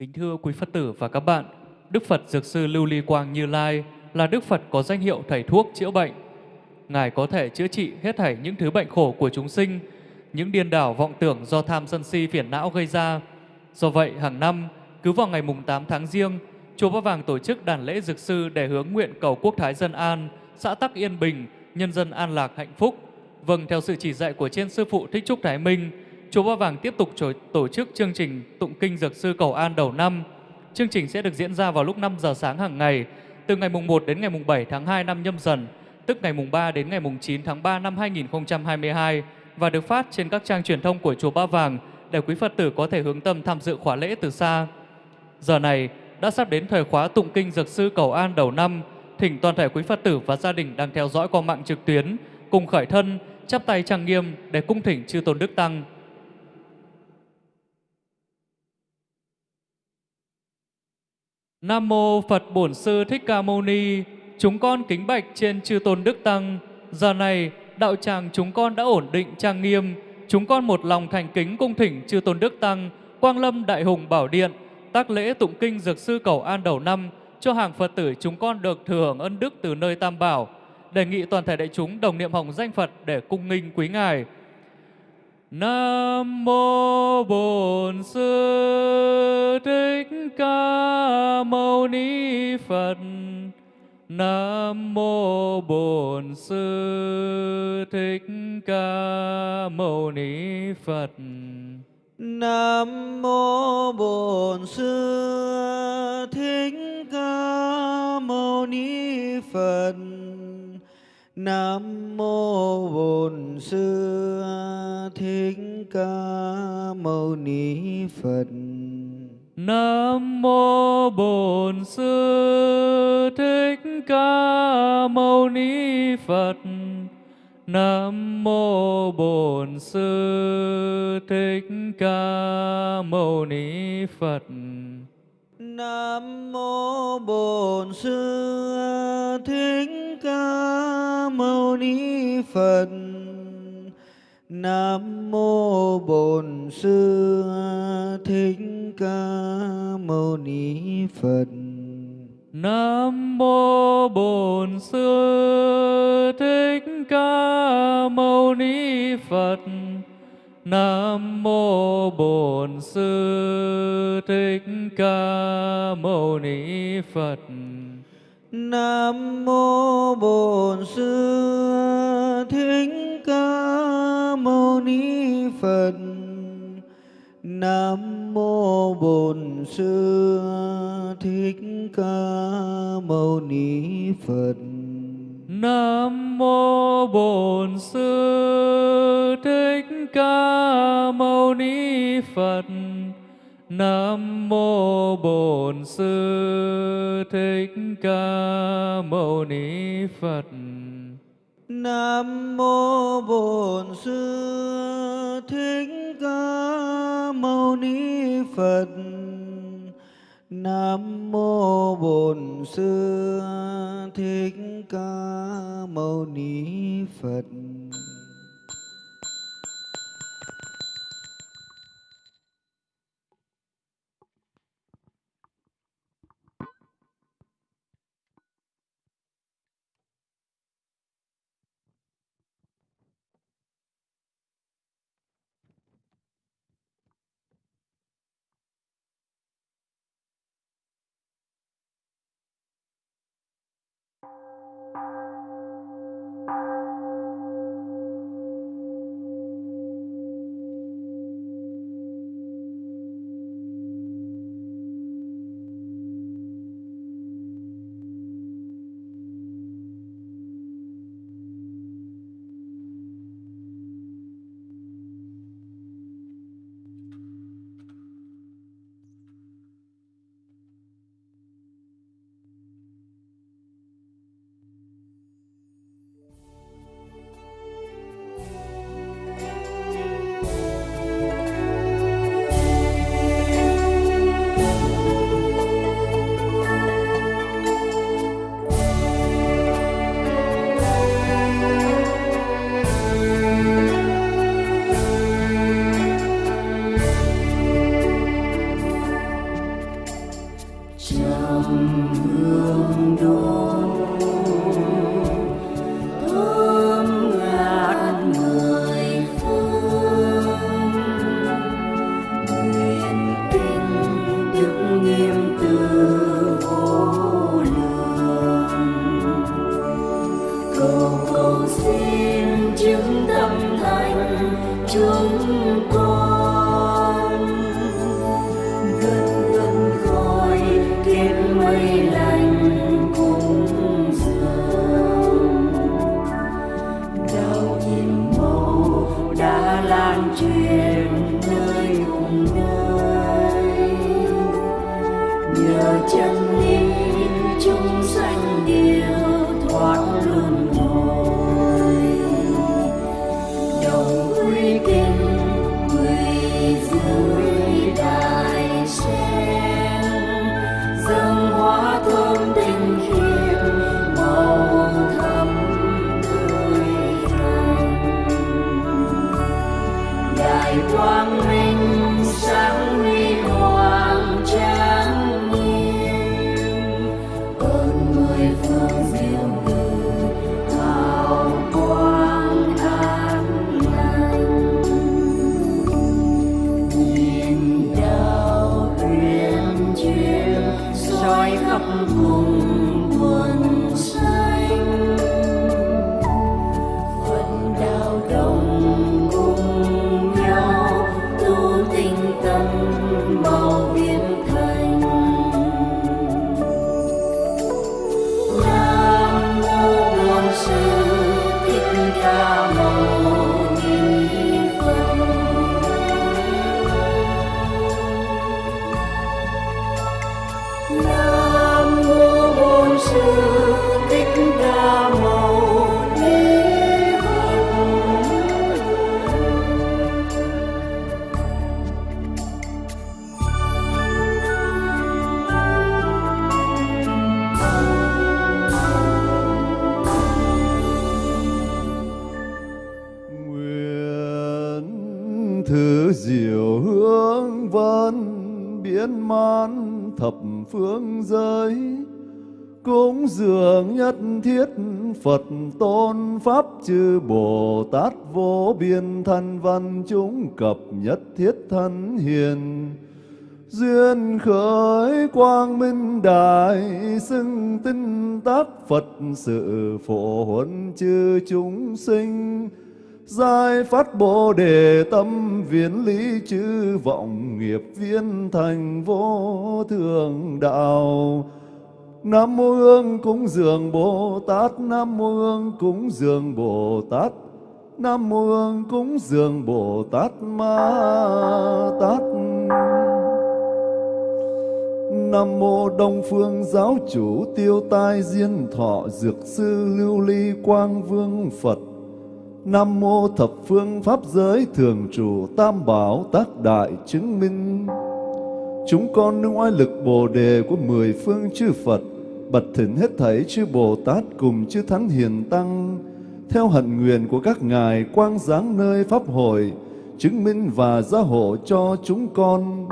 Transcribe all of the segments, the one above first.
Kính thưa quý Phật tử và các bạn, Đức Phật Dược Sư Lưu Ly Quang Như Lai là Đức Phật có danh hiệu thầy thuốc chữa bệnh. Ngài có thể chữa trị hết thảy những thứ bệnh khổ của chúng sinh, những điên đảo vọng tưởng do tham sân si phiền não gây ra. Do vậy, hàng năm, cứ vào ngày mùng 8 tháng riêng, Chùa Ba Vàng tổ chức đàn lễ Dược Sư để hướng nguyện cầu quốc thái dân an, xã tắc yên bình, nhân dân an lạc hạnh phúc. Vâng, theo sự chỉ dạy của trên Sư Phụ Thích Trúc Thái Minh, Chùa Ba Vàng tiếp tục tổ chức chương trình Tụng Kinh Dược Sư Cầu An đầu năm. Chương trình sẽ được diễn ra vào lúc 5 giờ sáng hàng ngày, từ ngày mùng 1 đến ngày mùng 7 tháng 2 năm nhâm dần, tức ngày mùng 3 đến ngày mùng 9 tháng 3 năm 2022 và được phát trên các trang truyền thông của Chùa Ba Vàng để quý Phật tử có thể hướng tâm tham dự khóa lễ từ xa. Giờ này đã sắp đến thời khóa tụng kinh Dược Sư Cầu An đầu năm, thỉnh toàn thể quý Phật tử và gia đình đang theo dõi qua mạng trực tuyến cùng khởi thân, chắp tay trang nghiêm để cung thỉnh chư tôn đức tăng. Nam mô Phật Bổn Sư Thích Ca Mâu Ni. Chúng con kính bạch trên chư tôn đức tăng. Giờ này đạo tràng chúng con đã ổn định trang nghiêm. Chúng con một lòng thành kính cung thỉnh chư tôn đức tăng, Quang Lâm Đại Hùng Bảo Điện, tác lễ tụng kinh dược sư cầu an đầu năm cho hàng Phật tử chúng con được thừa hưởng ân đức từ nơi Tam Bảo. Đề nghị toàn thể đại chúng đồng niệm hồng danh Phật để cung nghinh quý ngài. Nam mô Bổn Sư Thích Ca Mâu Ni Phật. Nam mô Bổn Sư Thích Ca Mâu Ni Phật. Nam mô Bổn Sư Thích Ca Mâu Ni Phật. Nam mô Bổn Sư Thích Ca Mâu Ni Phật. Nam mô Bổn Sư Thích Ca Mâu Ni Phật. Nam mô Bổn Sư Thích Ca Mâu Ni Phật. Nam mô Bổn Sư Thích Ca Mâu Ni Phật. Nam mô Bổn Sư Thích Ca Mâu Ni Phật. Nam mô Bổn Sư Thích Ca Mâu Ni Phật. Nam mô Bổn Sư Thích Ca Mâu Ni Phật. Nam mô Bổn Sư Thích Ca Mâu Ni Phật. Nam mô Bổn Sư Thích Ca Mâu Ni Phật. Nam mô Bổn Sư Thích Ca Mâu Ni Phật. Nam mô Bổn Sư Thích Ca Mâu Ni Phật. Nam mô Bổn Sư Thích Ca Mâu Ni Phật. Nam mô Bổn Sư Thích Ca Mâu Ni Phật. cập nhất thiết thân hiền Duyên khởi quang minh đại xưng tinh tác Phật sự phổ huấn chư chúng sinh giai phát Bồ đề tâm viễn lý chư vọng nghiệp viên thành vô thượng đạo. Nam mô Hương cúng dường Bồ Tát, Nam mô Hương cúng dường Bồ Tát, Nam mô Hương cúng dường Bồ Tát Ma Tát. Nam mô Đông Phương Giáo Chủ Tiêu Tai Diên Thọ Dược Sư Lưu Ly Quang Vương Phật Nam mô thập phương pháp giới thường Chủ tam bảo tác đại chứng minh. Chúng con nương oai lực bồ đề của mười phương chư Phật, bật thỉnh hết thảy chư Bồ Tát cùng chư Thánh Hiền Tăng, theo hận nguyện của các ngài quang giáng nơi Pháp hội, chứng minh và gia hộ cho chúng con.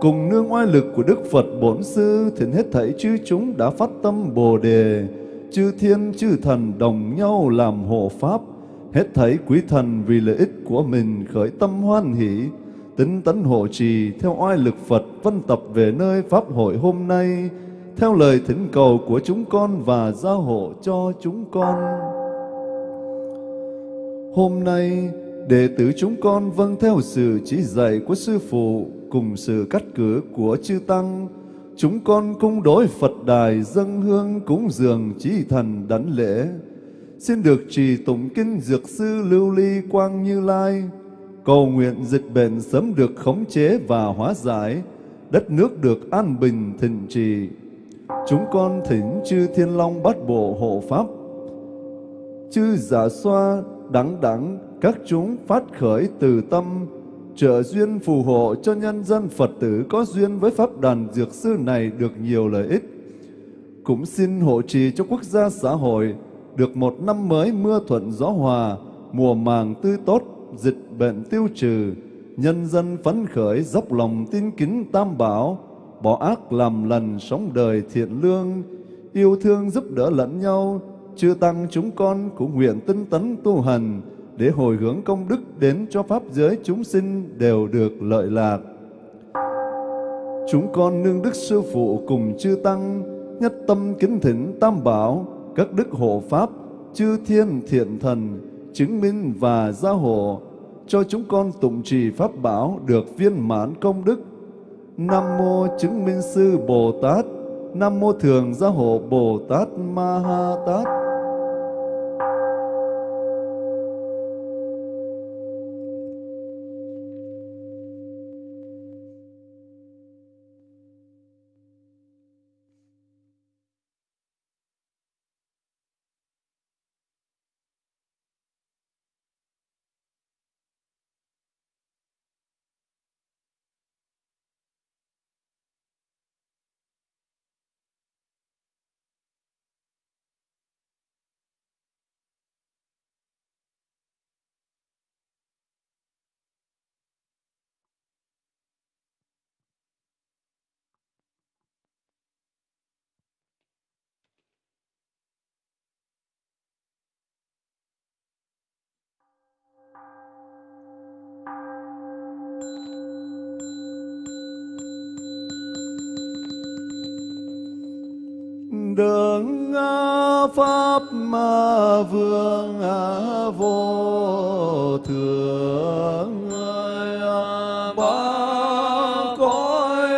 Cùng nương oai lực của Đức Phật Bổn Sư, thỉnh hết thảy chư chúng đã phát tâm Bồ Đề, chư thiên chư thần đồng nhau làm hộ Pháp, hết thảy quý thần vì lợi ích của mình khởi tâm hoan hỷ, tính tấn hộ trì theo oai lực Phật vân tập về nơi Pháp hội hôm nay, theo lời thỉnh cầu của chúng con và gia hộ cho chúng con. Hôm nay, đệ tử chúng con vâng theo sự chỉ dạy của Sư Phụ cùng sự cắt cử của Chư Tăng, chúng con cung đối Phật đài dâng hương cúng dường trí thần đảnh lễ. Xin được trì tụng kinh Dược Sư Lưu Ly Quang Như Lai, cầu nguyện dịch bệnh sớm được khống chế và hóa giải, đất nước được an bình thịnh trì. Chúng con thỉnh chư Thiên Long bát bộ hộ Pháp, chư giả xoa, đẳng đẳng các chúng phát khởi từ tâm, trợ duyên phù hộ cho nhân dân Phật tử có duyên với Pháp đàn Dược Sư này được nhiều lợi ích. Cũng xin hộ trì cho quốc gia xã hội được một năm mới mưa thuận gió hòa, mùa màng tươi tốt, dịch bệnh tiêu trừ, nhân dân phấn khởi dốc lòng tin kính tam bảo, bỏ ác làm lành sống đời thiện lương, yêu thương giúp đỡ lẫn nhau, chư tăng chúng con cũng nguyện tinh tấn tu hành để hồi hướng công đức đến cho pháp giới chúng sinh đều được lợi lạc. Chúng con nương đức sư phụ cùng chư tăng nhất tâm kính thỉnh tam bảo các đức hộ pháp chư thiên thiện thần chứng minh và gia hộ cho chúng con tụng trì pháp bảo được viên mãn công đức. Nam mô chứng minh sư Bồ Tát, Nam mô thường gia hộ Bồ Tát Ma Ha Tát. Đường à, pháp ma vương à, vô thượng. À, ba cõi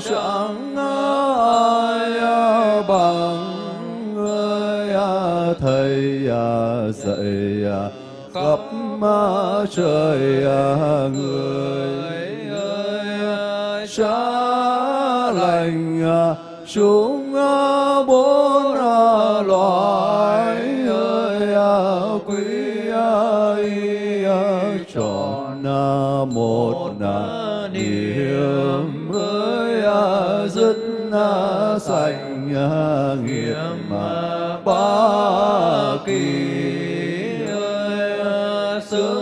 chẳng ai bằng. Thầy dạy khắp trời người. Ơi xa lành chúng sanh sạch nghiệp ba kỳ à, ơi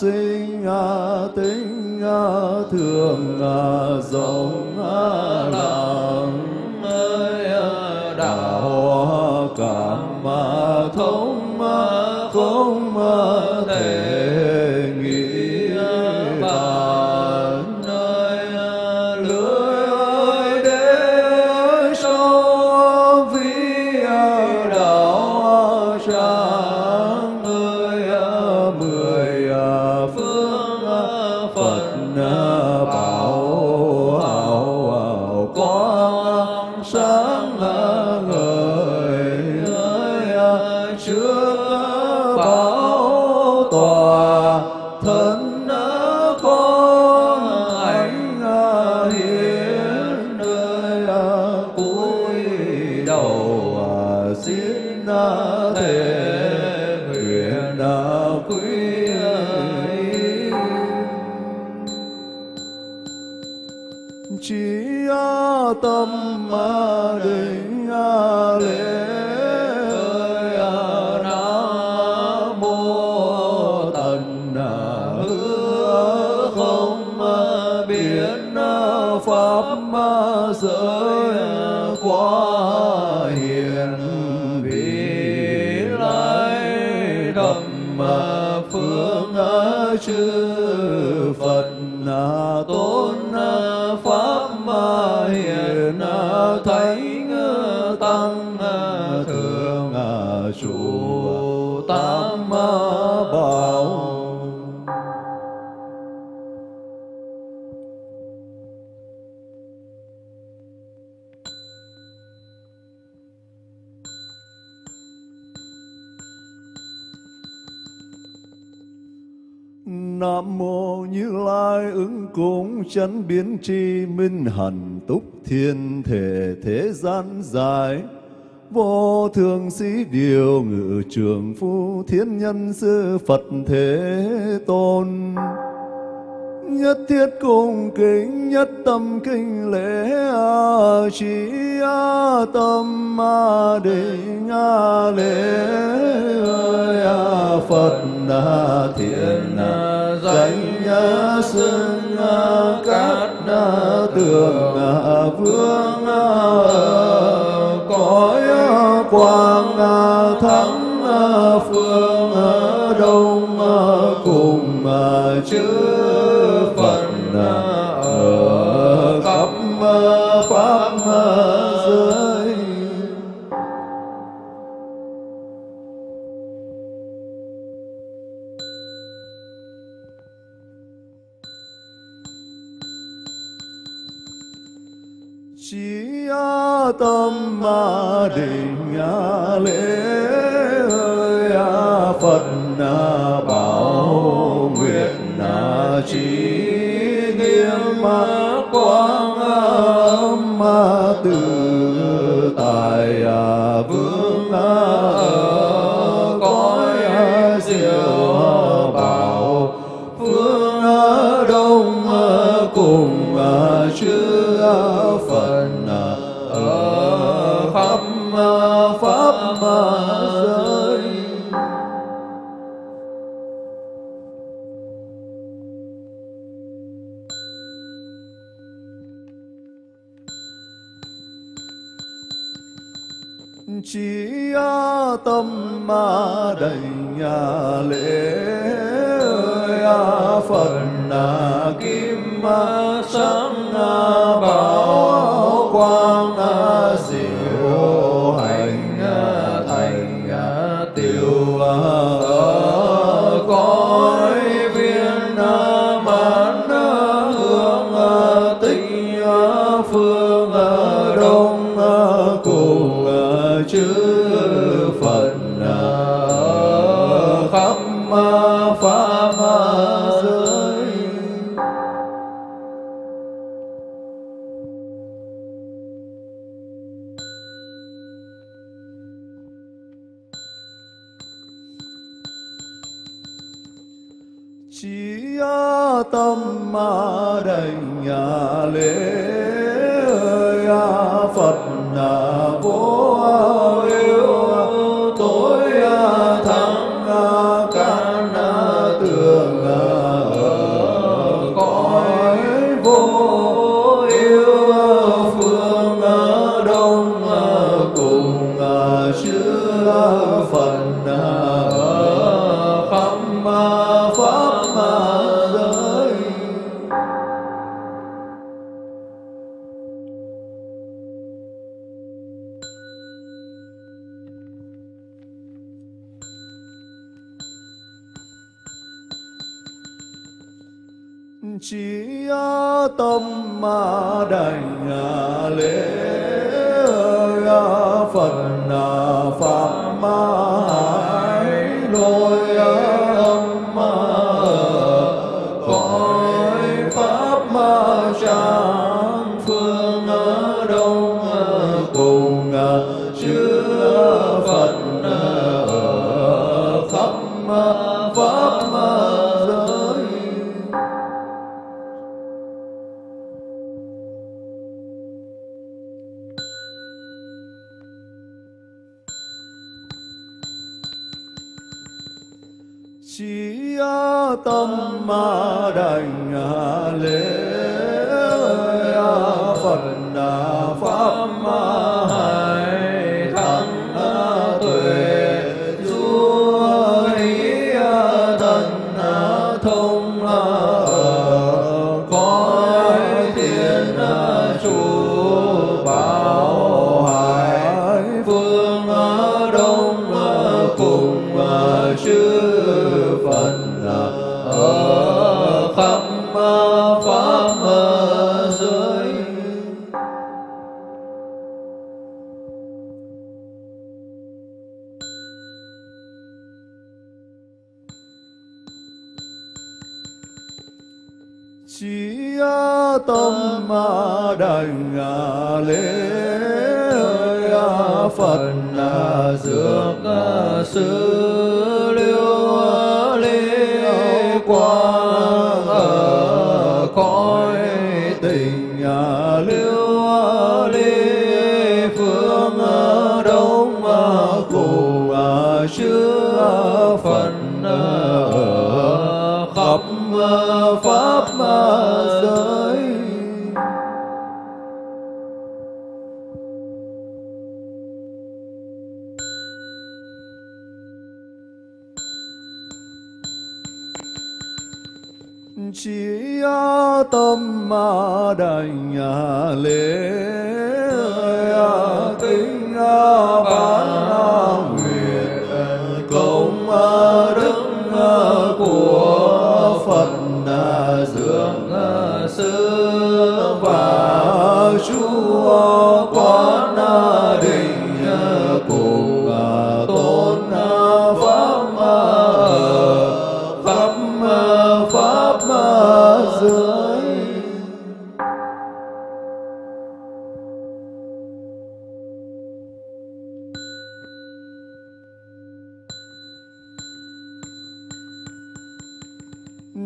sinh à, tính à, thường à, rộng Nam mô Như Lai ứng cúng chánh biến tri minh hẳn túc thiên thể thế gian dài. Vô thường sĩ điều ngự trường phu thiên nhân sư Phật thế tôn. Nhất thiết cung kính, nhất tâm kinh lễ a trì a tâm a định a lễ ơi a Phật a thiện thánh xưng các tường vương cõi quang thắng phương đông cùng chữ ma đầy nhà lễ ơi a phật na kim ma sáng phần khắp pháp giới chỉ tâm ma đành à, lễ à, phật Phật ma hải lôi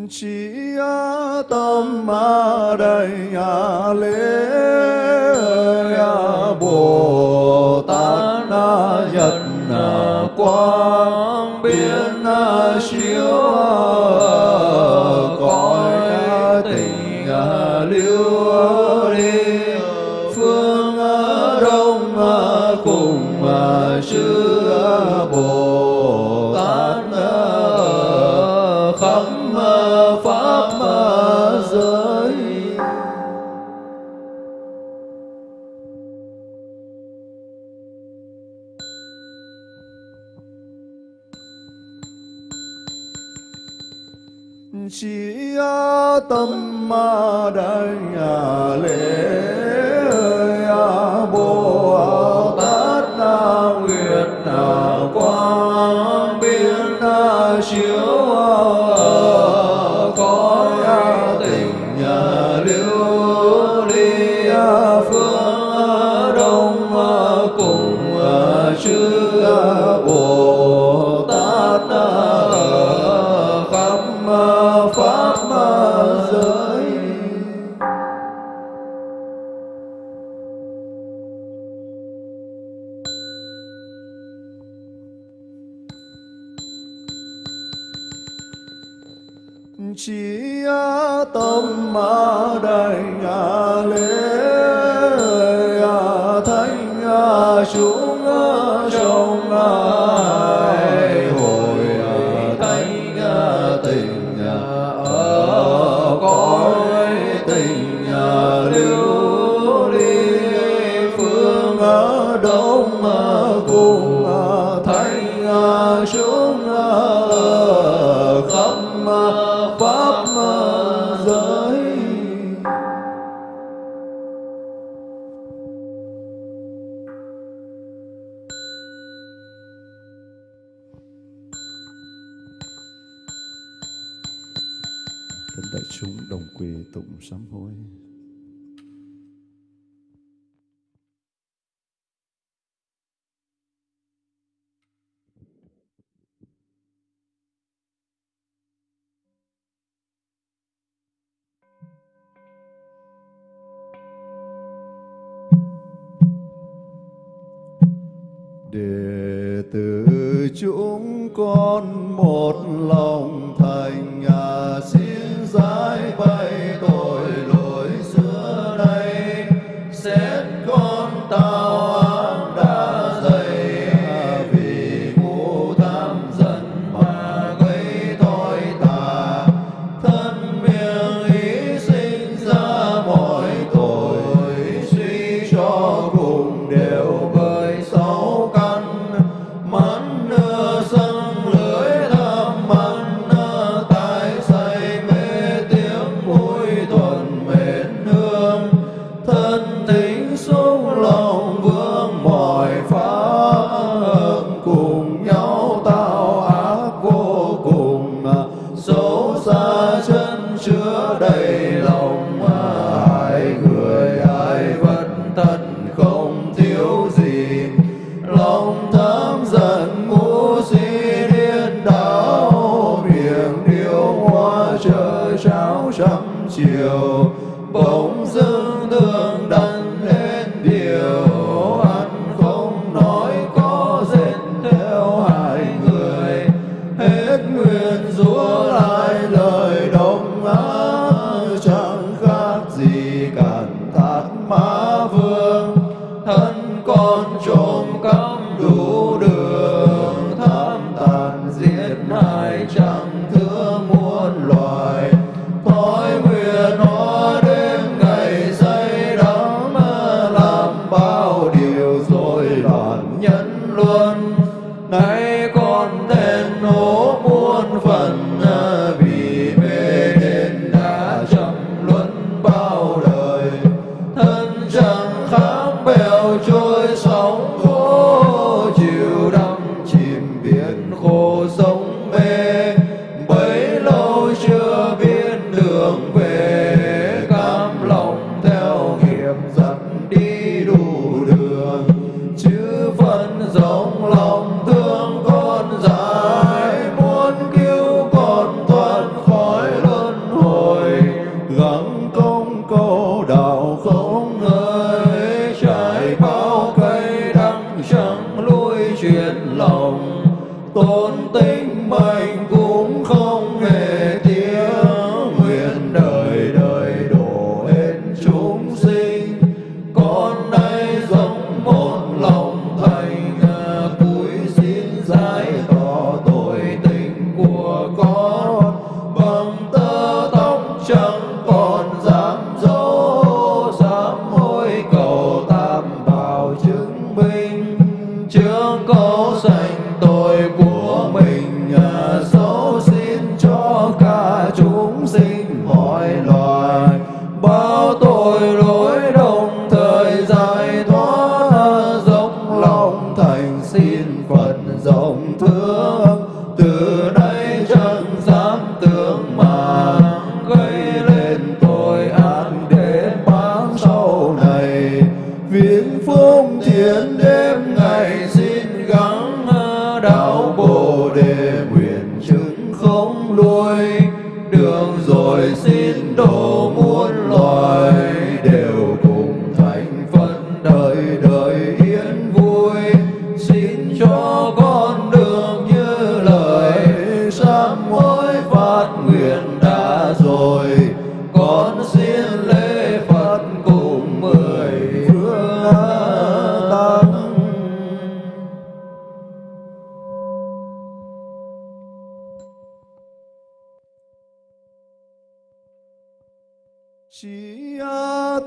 chi tâm ma đầy a lễ a bồ tát na nhật quang biến na si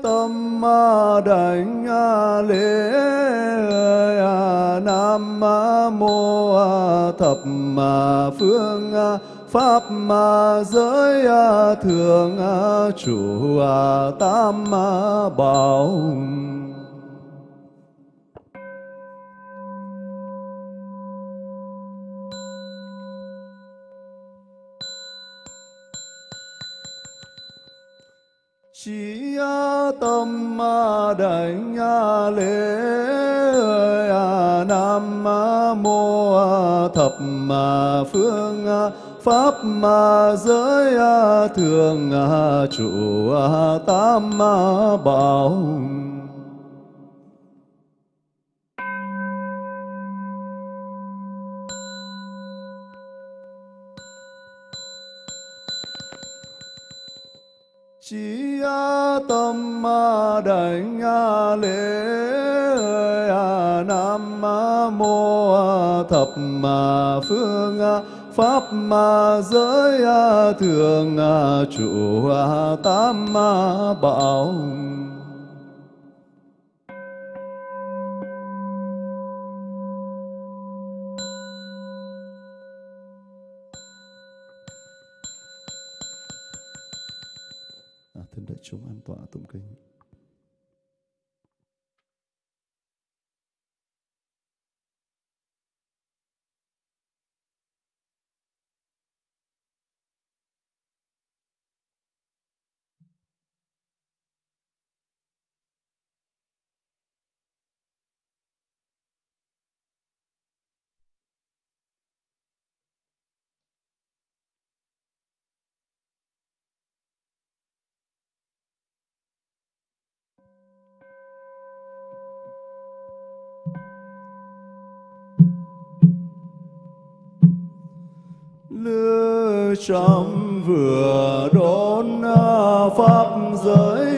tâm ma đảnh lễ nam mô thập phương pháp giới thượng chủ tam bảo tâm đảnh lễ nam mô thập phương pháp giới thường trụ tam bảo chỉ tâm đảnh lễ nam mô thập phương pháp giới thượng chủ tam bảo trăm vừa đón à, pháp giới.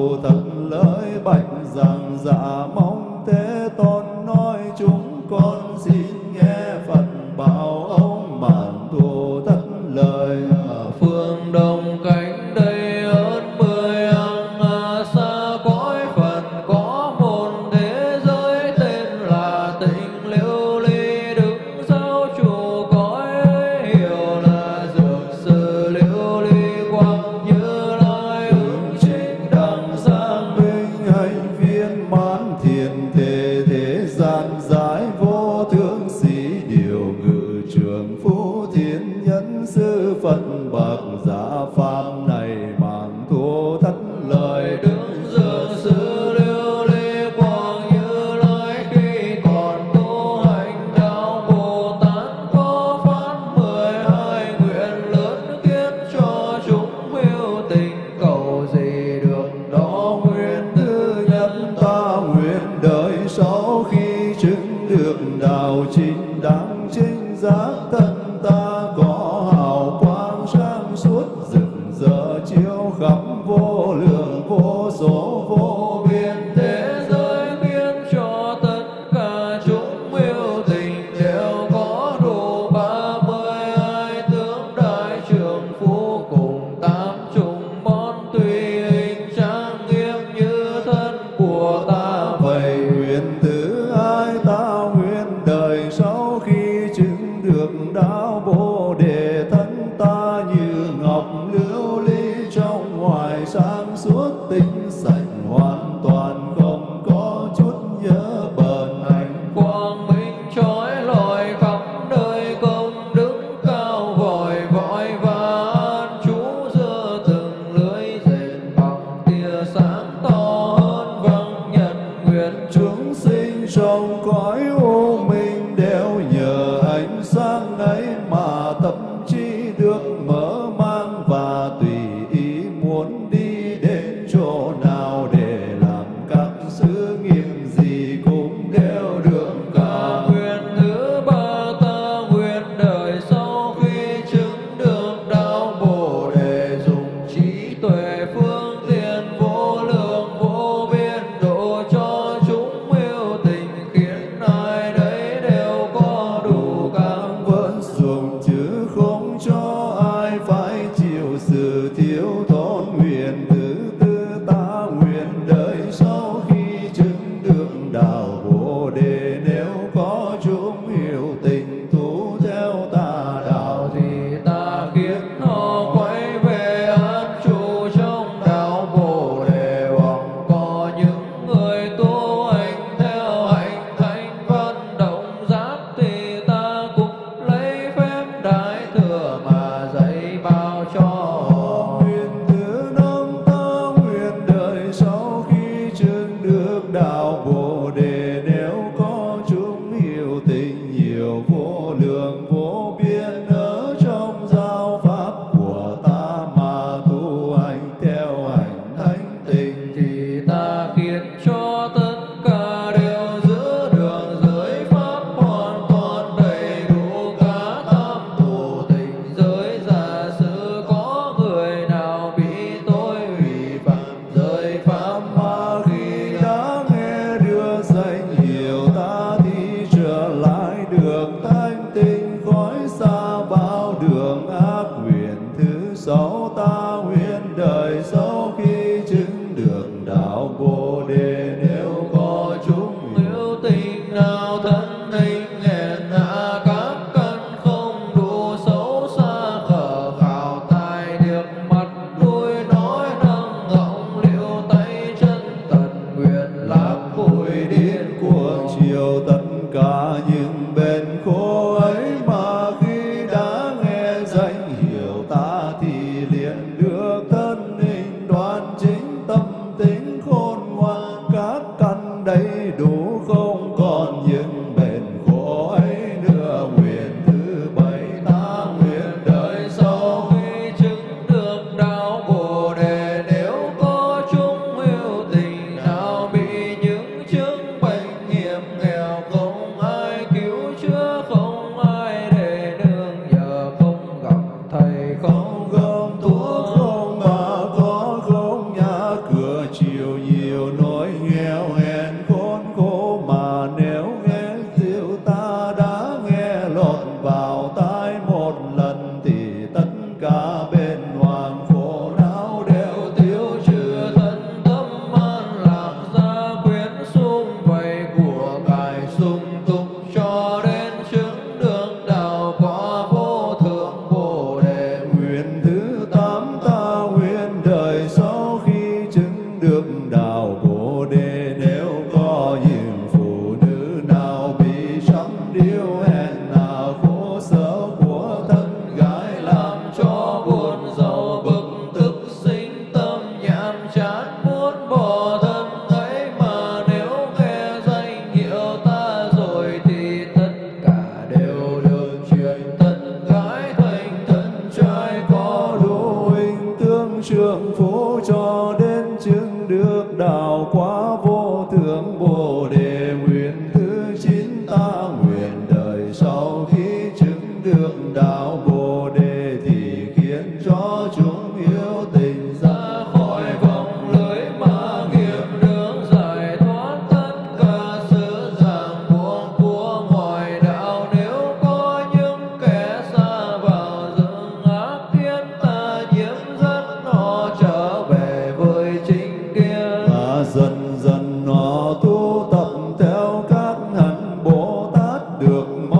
thù thật lỡi bạch rằng dạ mong thế tôn nói chúng con xin nghe phật bảo amore Tát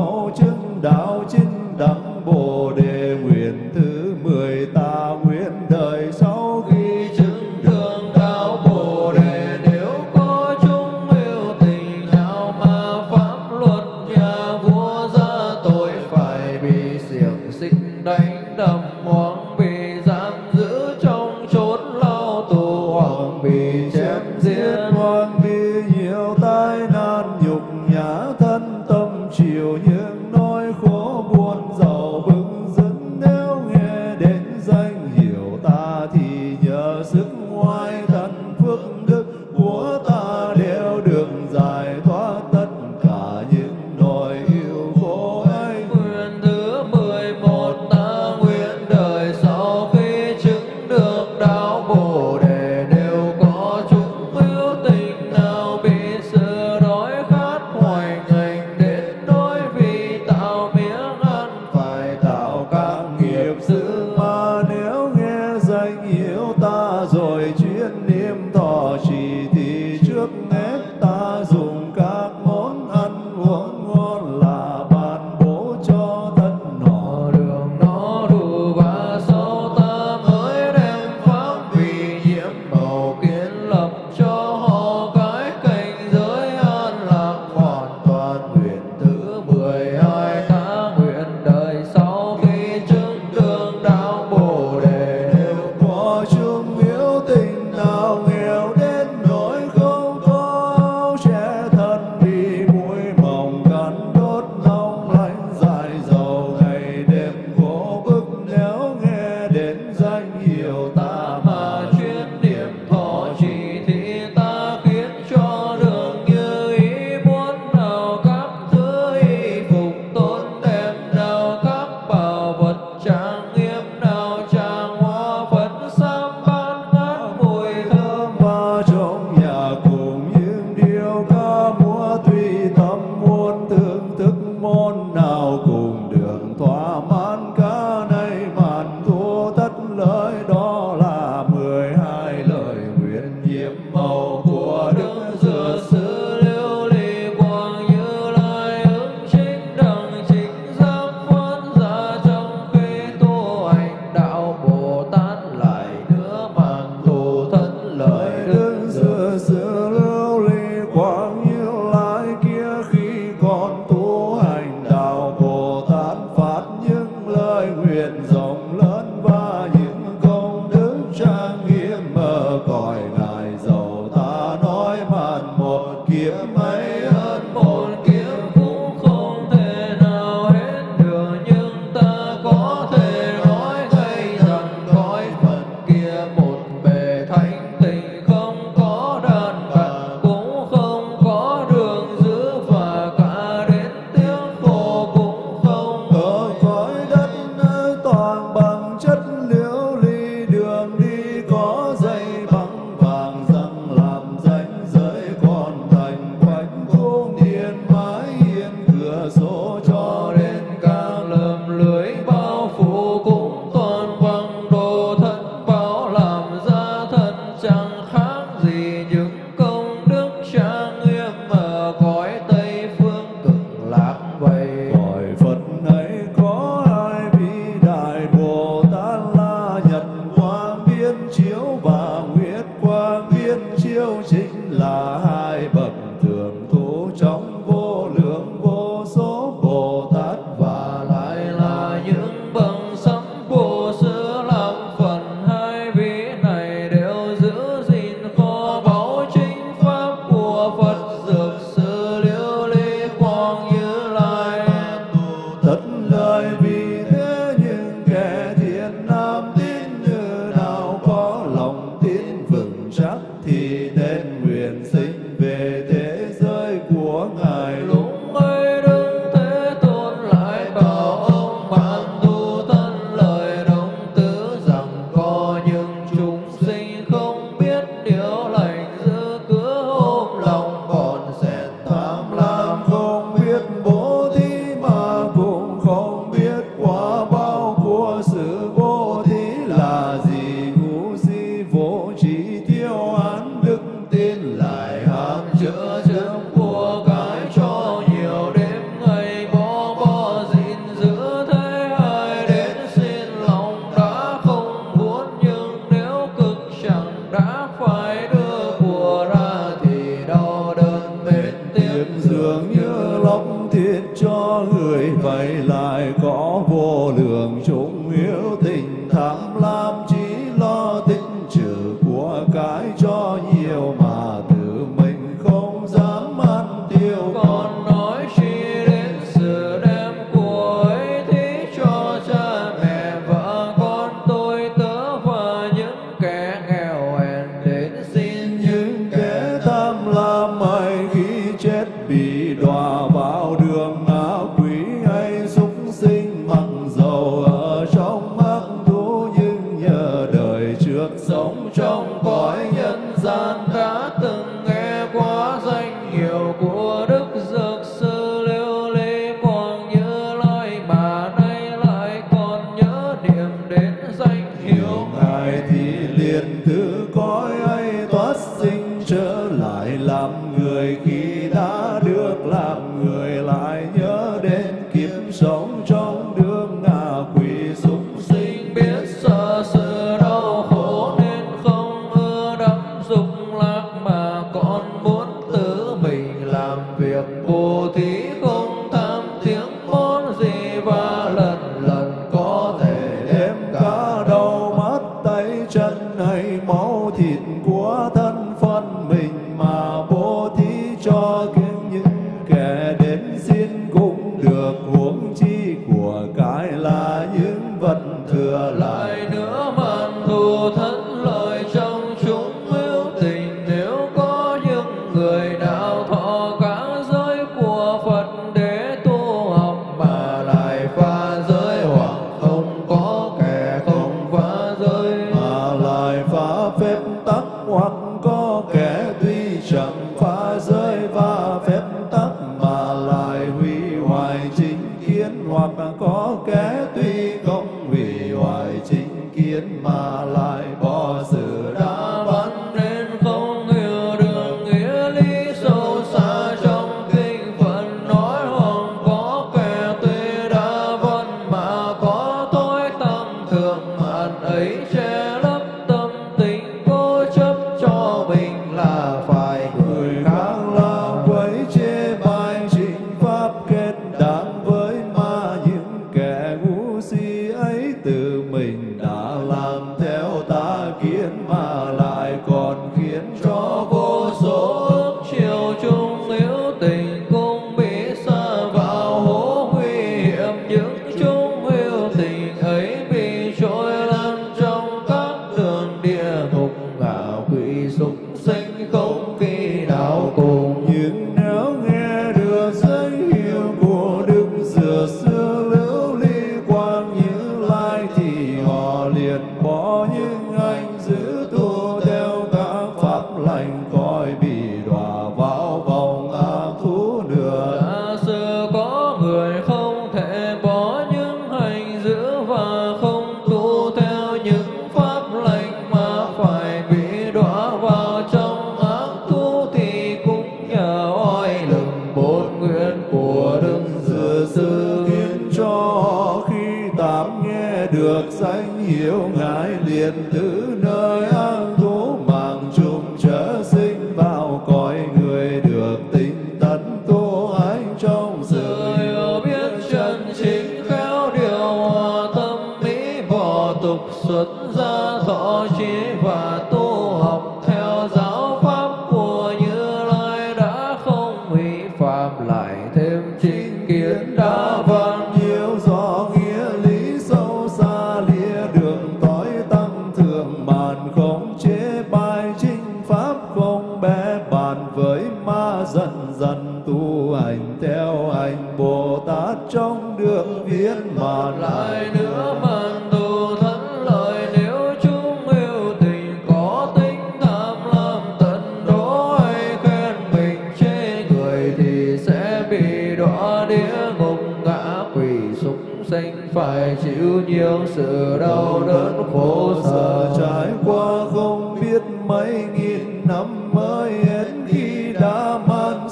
nghìn năm mới hết khi đã mang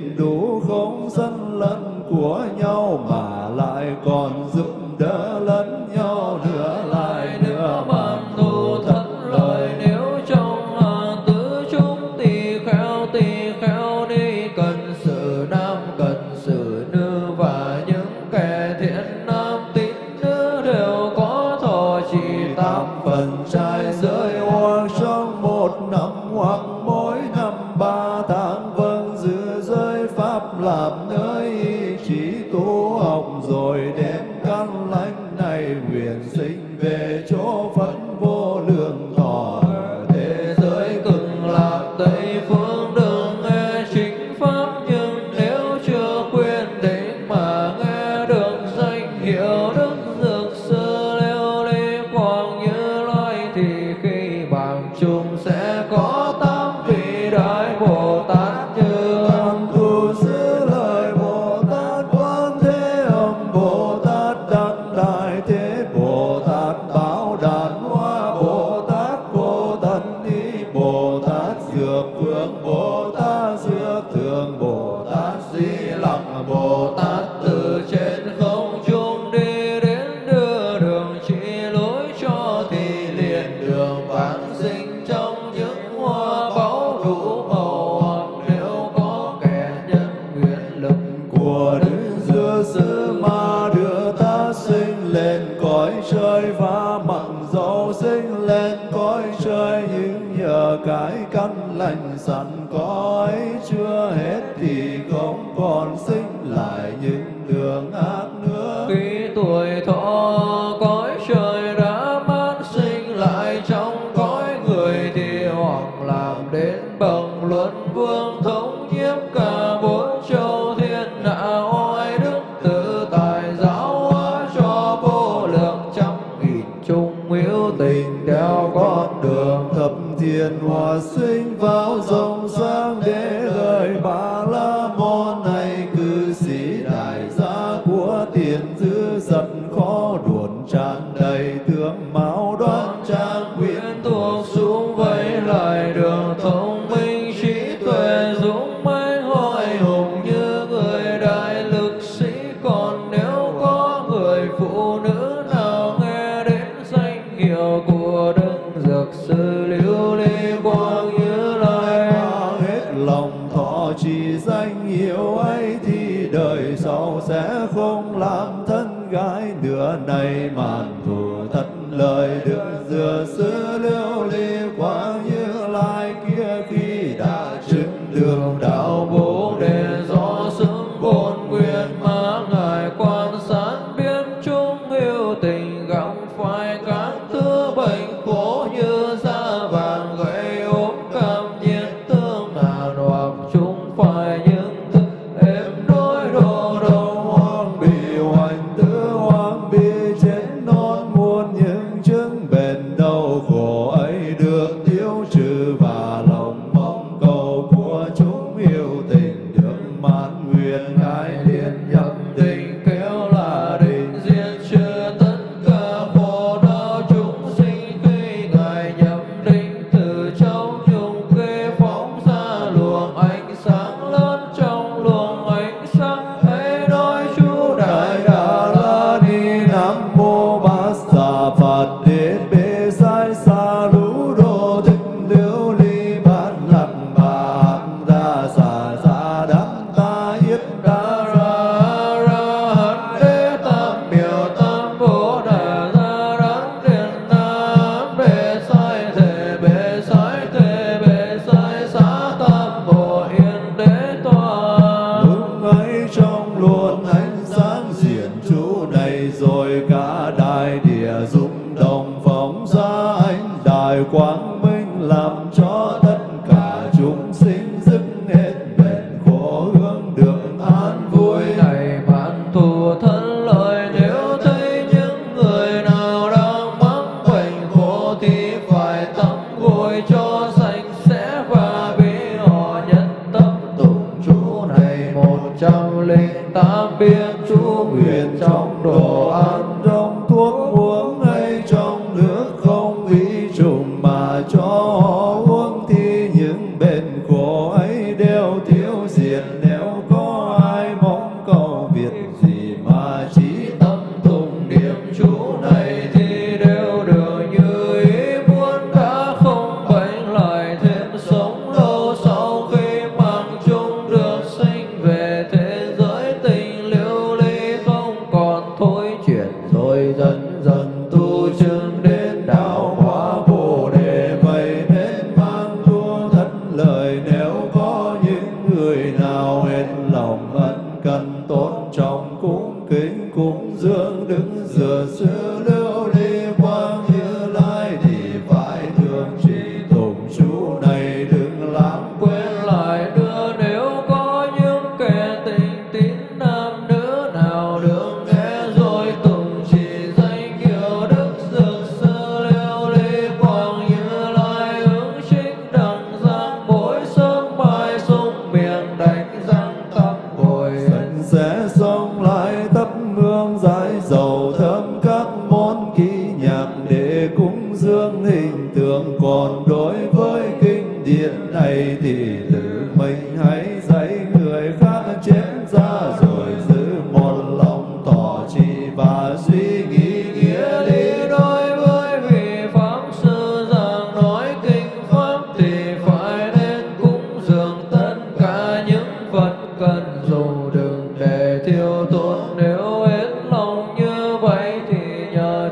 nhìn đủ không dân lẫn của nhau mà lại còn giúp đỡ lẫn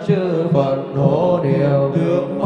chư Phật hộ điều được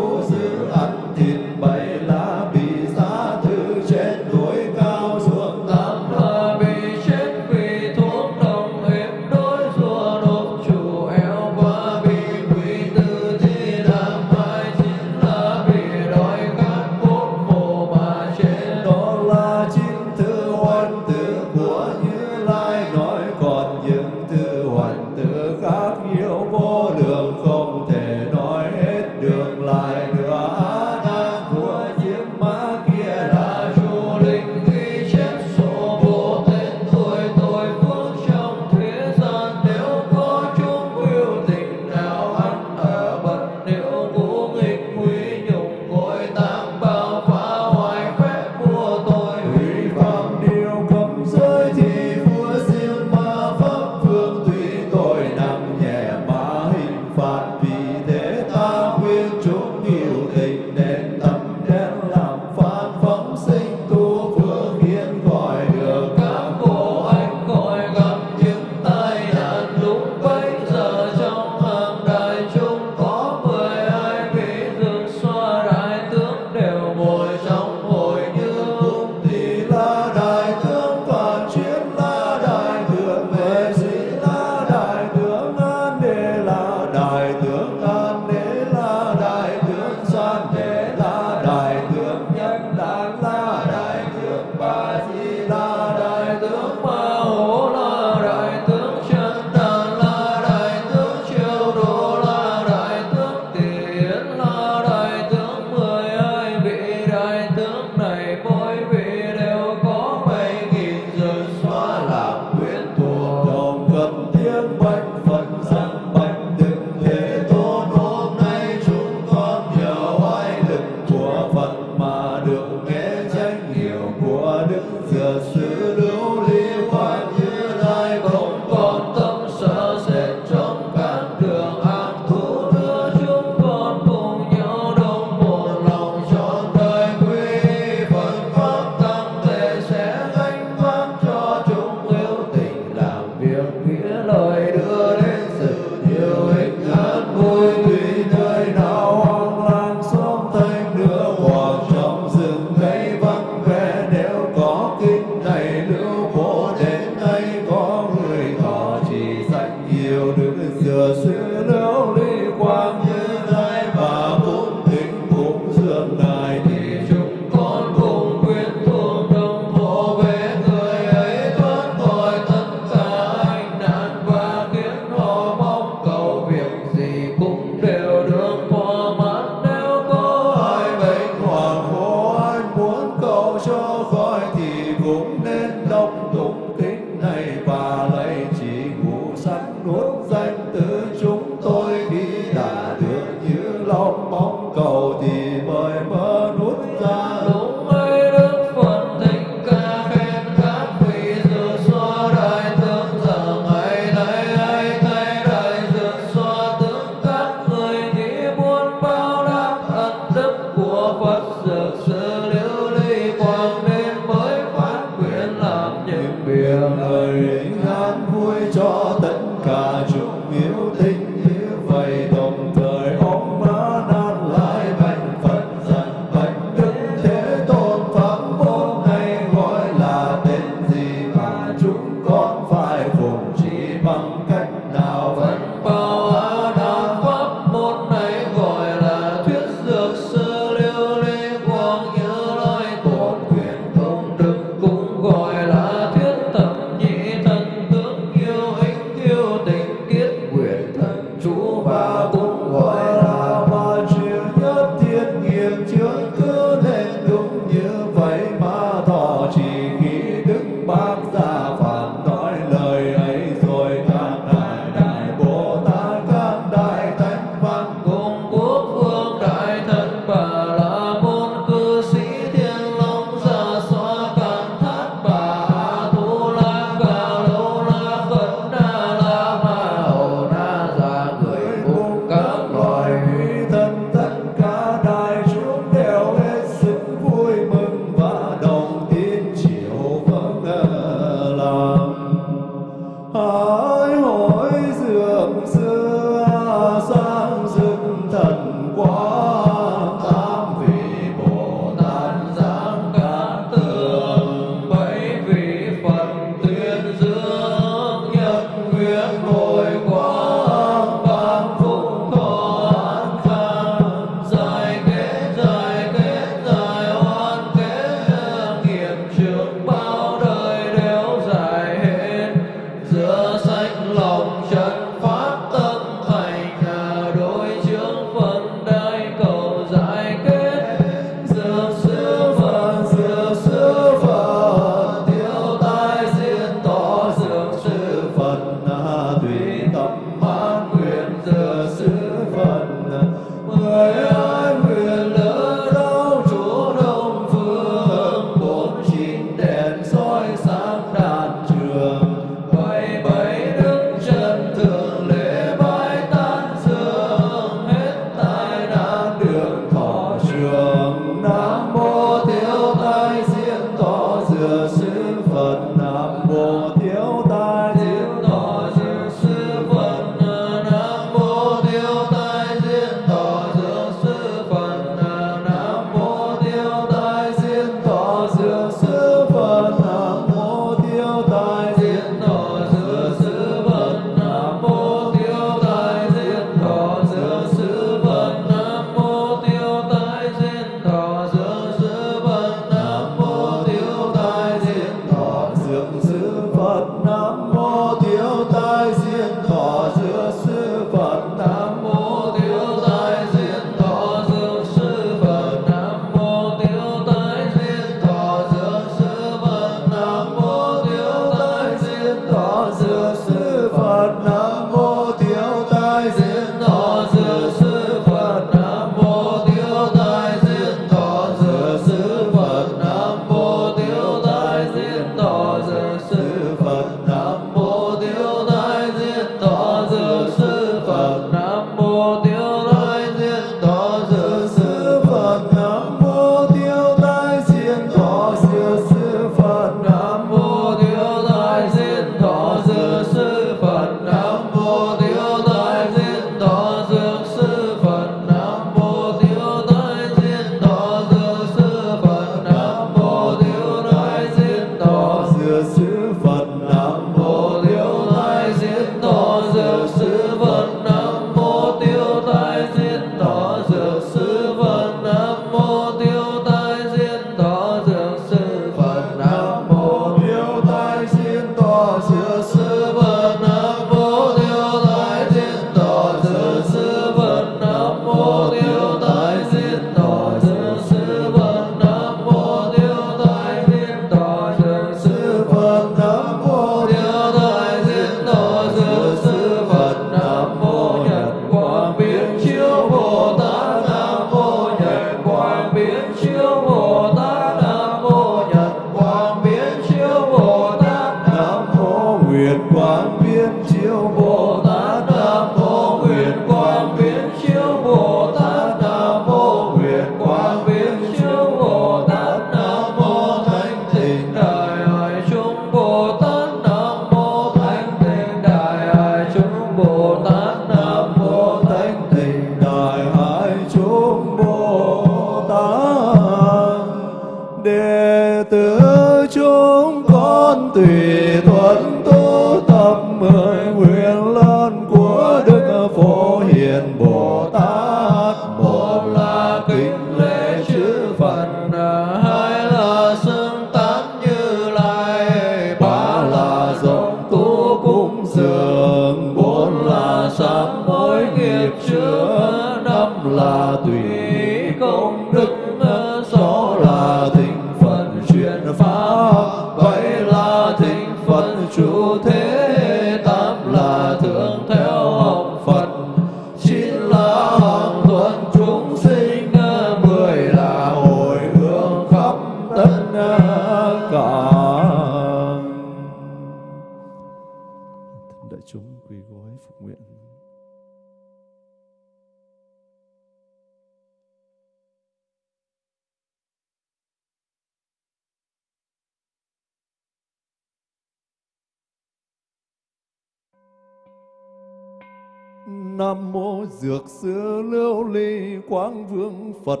Dược Sư Lưu Ly Quang Vương Phật.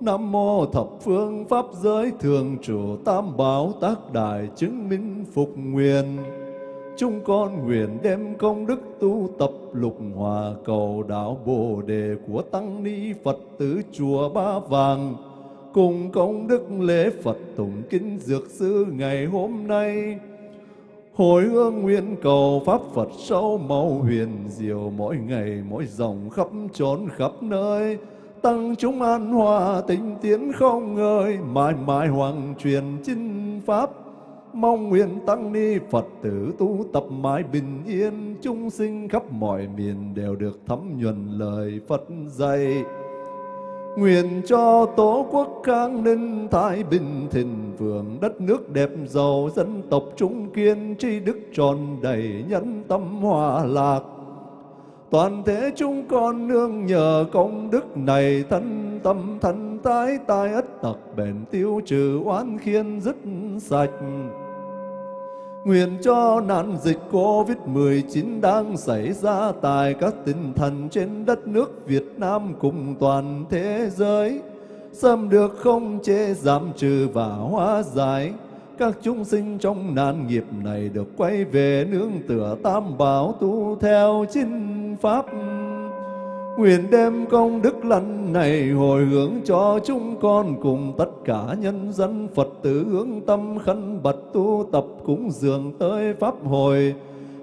Nam mô Thập Phương Pháp Giới Thường Chủ Tam Bảo Tác Đại Chứng Minh Phục Nguyện. Chúng con nguyện đem công đức tu tập lục hòa cầu đạo Bồ Đề của Tăng Ni Phật tử Chùa Ba Vàng. Cùng công đức lễ Phật tụng kinh Dược Sư ngày hôm nay Hồi hương nguyện cầu Pháp Phật sâu màu huyền diệu mỗi ngày, mỗi dòng khắp trốn khắp nơi. Tăng chúng an hòa tinh tiến không ngơi, mãi mãi hoàng truyền chinh pháp. Mong nguyện tăng ni Phật tử tu tập mãi bình yên, chúng sinh khắp mọi miền đều được thấm nhuần lời Phật dạy. Nguyện cho Tổ quốc khang ninh, thái bình, thịnh vượng, đất nước đẹp giàu, dân tộc trung kiên, tri đức tròn đầy nhân tâm hòa lạc. Toàn thể chúng con nương nhờ công đức này, thân tâm thân tái tai ất tật bền tiêu trừ oán khiên dứt sạch. Nguyện cho nạn dịch Covid-19 đang xảy ra tại các tinh thần trên đất nước Việt Nam cùng toàn thế giới, xâm được không chế giảm trừ và hóa giải. Các chúng sinh trong nạn nghiệp này được quay về nương tựa tam bảo tu theo chính pháp. Nguyện đem công đức lành này hồi hướng cho chúng con cùng tất cả nhân dân Phật tử hướng tâm khấn bật tu tập cúng dường tới Pháp hội.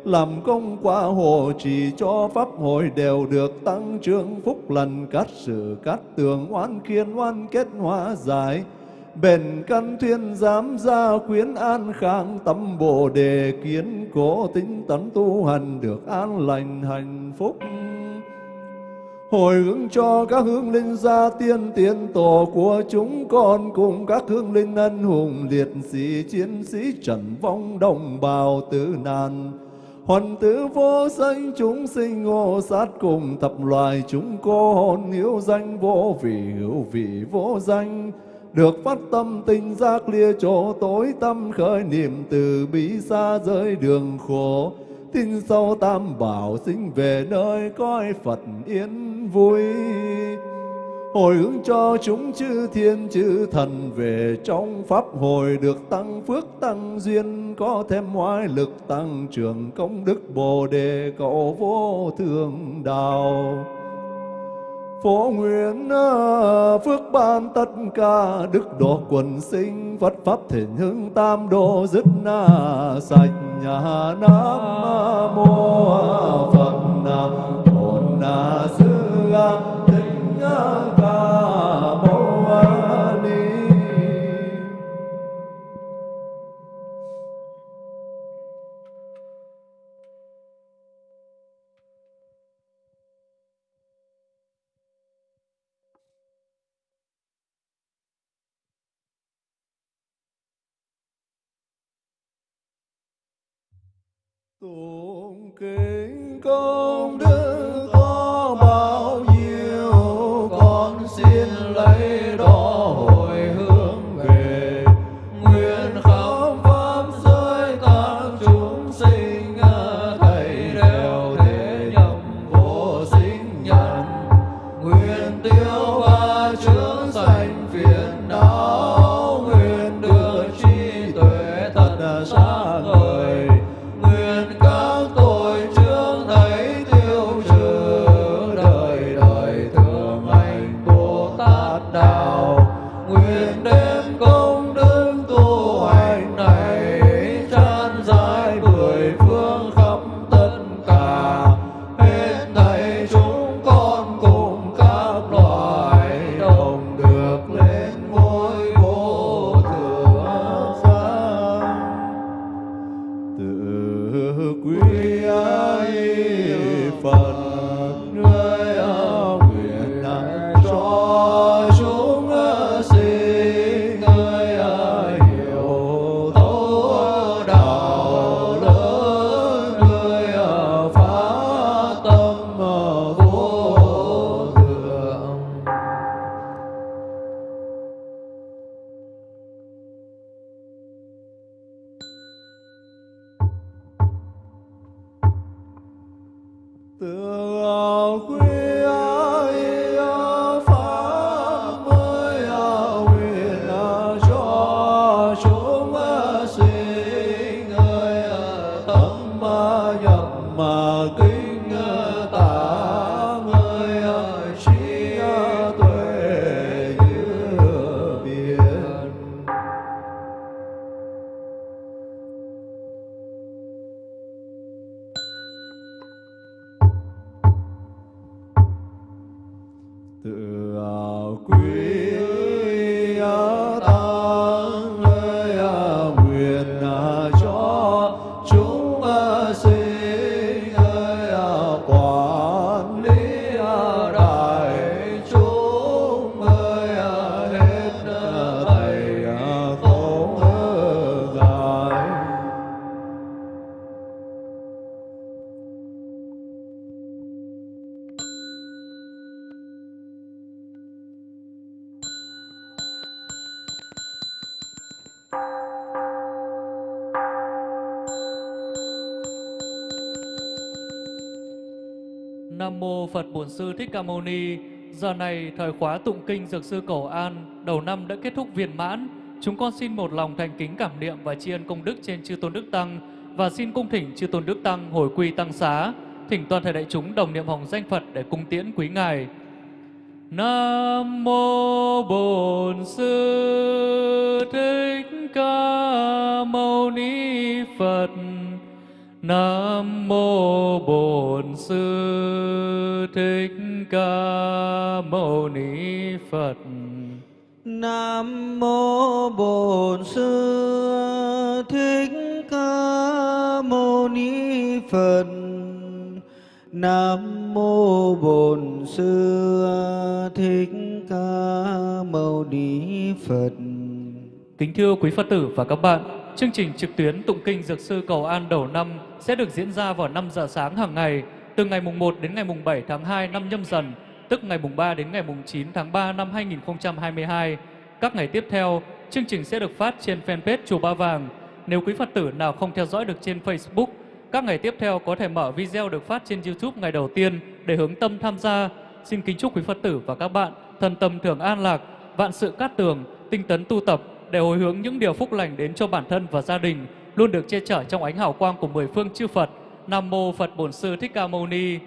Làm công quả hộ trì cho Pháp hội đều được tăng trưởng phúc lành cát sự cát tường, oan kiên, oan kết, hóa giải. Bền căn thuyên giám gia quyến an khang, tâm bồ đề kiến cố tính tấn tu hành được an lành hạnh phúc hồi hướng cho các hương linh gia tiên tiên tổ của chúng con cùng các hương linh ân hùng liệt sĩ chiến sĩ trần vong đồng bào tử nạn Hoàn tử vô danh chúng sinh ngô sát cùng thập loài chúng cô hồn hiếu danh vô vị hữu vị vô danh. Được phát tâm tinh giác lia chỗ tối tâm khởi niệm từ bi xa rơi đường khổ. Tin sâu tam bảo sinh về nơi coi Phật yên vui. Hồi hướng cho chúng chư thiên chư thần về trong Pháp hồi được tăng phước tăng duyên, có thêm ngoại lực tăng trưởng công đức Bồ Đề cầu vô thường đạo. Phổ nguyện phước ban tất cả đức độ quần sinh Phật pháp thể hưng tam độ dứt na sạch nhà nam mô Phật nam bổn na sư À, thích ca à, mâu ni à, Tụng kinh công đức bao nhiêu con xin lấy đó Ca Mâu Ni. Giờ này thời khóa tụng kinh Dược sư Cổ An đầu năm đã kết thúc viên mãn. Chúng con xin một lòng thành kính cảm niệm và tri ân công đức trên chư tôn đức tăng và xin cung thỉnh chư tôn đức tăng hồi quy tăng xá, thỉnh toàn thể đại chúng đồng niệm hồng danh Phật để cung tiễn quý ngài. Nam mô Bổn Sư Thích Ca Mâu Ni Phật. Nam mô Bổn Sư Thích Ca Mâu Ni Phật. Nam mô Bổn Sư Thích Ca Mâu Ni Phật. Nam mô Bổn Sư Thích Ca Mâu Ni Phật. Kính thưa quý Phật tử và các bạn, chương trình trực tuyến tụng kinh Dược sư Cầu An đầu năm sẽ được diễn ra vào 5 giờ sáng hàng ngày, từ ngày mùng 1 đến ngày mùng 7 tháng 2 năm nhâm dần, tức ngày mùng 3 đến ngày mùng 9 tháng 3 năm 2022. Các ngày tiếp theo, chương trình sẽ được phát trên fanpage Chùa Ba Vàng. Nếu quý Phật tử nào không theo dõi được trên Facebook, các ngày tiếp theo có thể mở video được phát trên YouTube ngày đầu tiên để hướng tâm tham gia. Xin kính chúc quý Phật tử và các bạn thân tâm thường an lạc, vạn sự cát tường, tinh tấn tu tập để hồi hướng những điều phúc lành đến cho bản thân và gia đình, luôn được che chở trong ánh hào quang của mười phương chư Phật. Nam mô Phật Bổn Sư Thích Ca Mâu Ni.